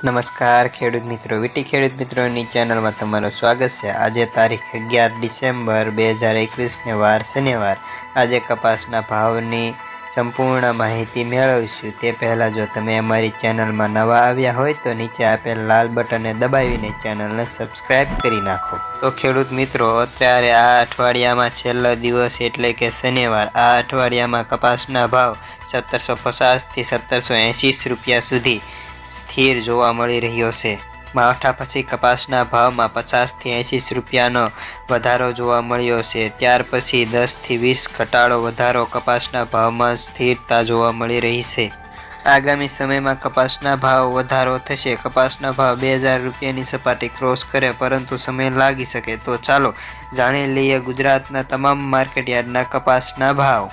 નમસ્કાર, ખેડૂત મિત્રો. વીટી ખેડૂત મિત્રોની ચેનલમાં તમારું સ્વાગત છે. આજે તારીખ અગિયાર ડિસેમ્બર બે હજાર એકવીસને વાર શનિવાર. આજે કપાસના ભાવની સંપૂર્ણ માહિતી મેળવીશું. તે પહેલાં જો તમે અમારી ચેનલમાં નવા આવ્યા હોય તો નીચે આપેલ લાલ બટનને દબાવીને ચેનલને સબસ્ક્રાઈબ કરી નાખો. તો ખેડૂત મિત્રો, અત્યારે આ અઠવાડિયામાં છેલ્લો દિવસ એટલે કે શનિવાર. આ અઠવાડિયામાં કપાસના ભાવ સત્તરસો પચાસથી સત્તરસો એંસી રૂપિયા સુધી સ્થિર જોવા મળી રહ્યો છે. માવઠા પછી કપાસના ભાવમાં પચાસથી એંશી રૂપિયાનો વધારો જોવા મળ્યો છે. ત્યાર પછી દસથી વીસ ઘટાડો વધારો કપાસના ભાવમાં સ્થિરતા જોવા મળી રહી છે. આગામી સમયમાં કપાસના ભાવ વધારો થશે. કપાસના ભાવ બે હજાર રૂપિયાની સપાટી ક્રોસ કરે, પરંતુ સમય લાગી શકે. તો ચાલો જાણી લઈએ ગુજરાતના તમામ માર્કેટયાર્ડના કપાસના ભાવ.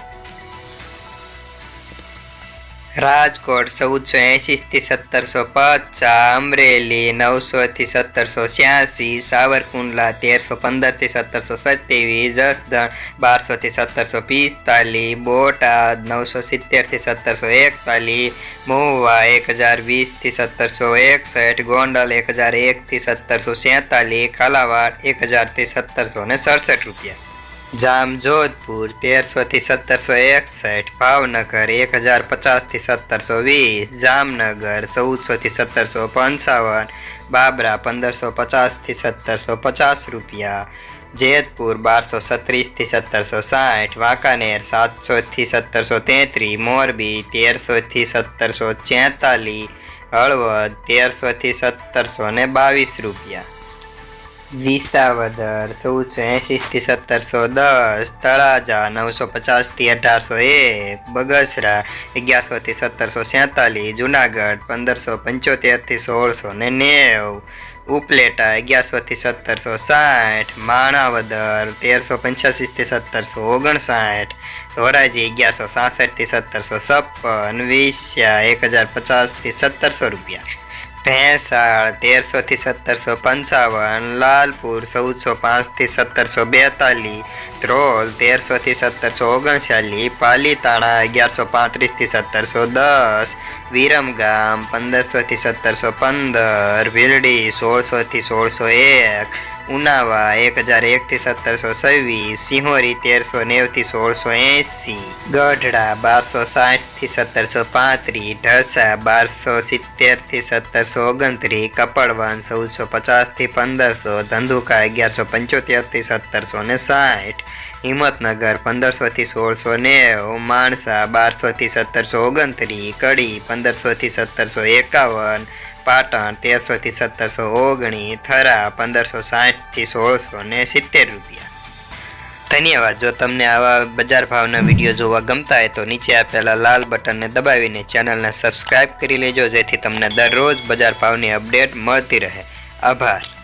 રાજકોટ ચૌદસો એંશીથી સત્તરસો પચાસ અમરેલી નવસોથી સત્તરસો છ્યાસી સાવરકુંડલા તેરસો પંદરથી સત્તરસો સત્યાવીસ જસદણ બારસોથી સત્તરસો પિસ્તાલીસ બોટાદ નવસો સિત્તેરથી સત્તરસો એકતાલીસ મહુવા એક હજાર વીસથી સત્તરસો એકસઠ ગોંડલ એક હજાર એકથી સત્તરસો સેતાલીસ કાલાવાડ એક હજારથી સત્તરસો ને સડસઠ રૂપિયા જામજોધપુર તેરસોથી સત્તરસો એકસઠ, ભાવનગર એક હજાર પચાસથી સત્તરસો વીસ, જામનગર ચૌદસોથી સત્તરસો પંચાવન, બાબરા પંદરસો પચાસથી સત્તરસો પચાસ રૂપિયા, જેતપુર બારસો સત્રીસથી સત્તરસો સાઠ, વાંકાનેર સાતસોથી સત્તરસો તેત્રીસ મોરબી તેરસોથી સત્તરસો છેતાલીસ હળવદ તેરસોથી સત્તરસો ને બાવીસ રૂપિયા. વિસાવદર ચૌદસો એંશીથી સત્તરસો દસ, તળાજા નવસો પચાસથી અઢારસો એક, બગસરા અગિયારસોથી સત્તરસો સેતાલીસ જુનાગઢ પંદરસો પંચોતેરથી સોળસો ને નેવ, ઉપલેટા અગિયારસોથી સત્તરસો સાઠ, માણાવદર તેરસો પંચ્યાસીથી સત્તરસો ઓગણસાઠ, ધોરાજી અગિયારસો સાસઠથી સત્તરસો છપ્પન વિસ્યા એક હજાર પચાસથી સત્તરસો રૂપિયા. ભેંસાળ તેરસોથી સત્તરસો પંચાવન, લાલપુર ચૌદસો પાંચથી સત્તરસો બેતાલીસ, ધ્રોલ તેરસોથી સત્તરસો ઓગણચાલીસ, પાલીતાણા અગિયારસો પાંત્રીસથી સત્તરસો દસ, વિરમગામ પંદરસોથી સત્તરસો પંદર ભીલડી સોળસોથી સોળસો એક ઉનાવા, એક હજાર એકથી સત્તરસો છવ્વીસ, સિંહોરી તેરસો નેવથી સોળસો એંસી, ગઢડા બારસો સાઠથી સત્તરસો પાંત્રીસ, ઢસા બારસો સિત્તેરથી સત્તરસો ઓગણત્રીસ, કપડવન ચૌદસો પચાસથી પંદરસો, ધંધુકા અગિયારસો પંચોતેરથી સત્તરસો ને સાઠ, હિંમતનગર પંદરસોથી સોળસો નેવ, માણસા બારસોથી સત્તરસો ઓગણત્રીસ, કડી પંદરસોથી સત્તરસો એકાવન પાટણ તેરસોથી સત્તરસો ઓગણીસ થરા પંદરસો સાઠથી સોળસો ને સિત્તેર રૂપિયા. ધન્યવાદ. જો તમને આવા બજાર ભાવના વીડિયો જોવા ગમતા હોય તો નીચે આપેલા લાલ બટનને દબાવીને ચેનલને સબસ્ક્રાઈબ કરી લેજો, જેથી તમને દરરોજ બજાર ભાવની અપડેટ મળતી રહે. આભાર.